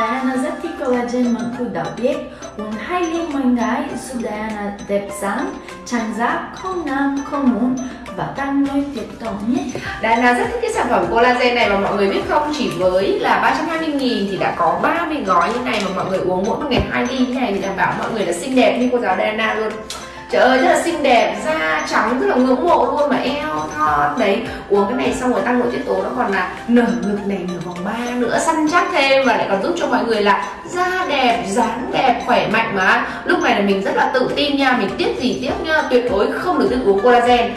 Diana rất thích collagen mà cô đã biết. Uống hai ly mỗi ngày giúp Diana đẹp sáng trang da, không nam, không mụn và tăng nơi tuyệt tố nhất. Diana rất thích cái sản phẩm collagen này mà mọi người biết không? Chỉ với là 320 nghìn thì đã có 30 gói như này mà mọi người uống mỗi một ngày 2 ly như này thì đảm bảo mọi người là xinh đẹp như cô giáo Diana luôn. Trời ơi rất là xinh đẹp, da trắng rất là ngưỡng mộ luôn mà eo thon đấy Uống cái này xong rồi tăng nội tiết tố nó còn là nở ngực này, nở vòng ba nữa săn chắc thêm Và lại còn giúp cho mọi người là da đẹp, dáng đẹp, khỏe mạnh mà. Lúc này là mình rất là tự tin nha, mình tiếp gì tiếp nha Tuyệt đối không được tự uống collagen.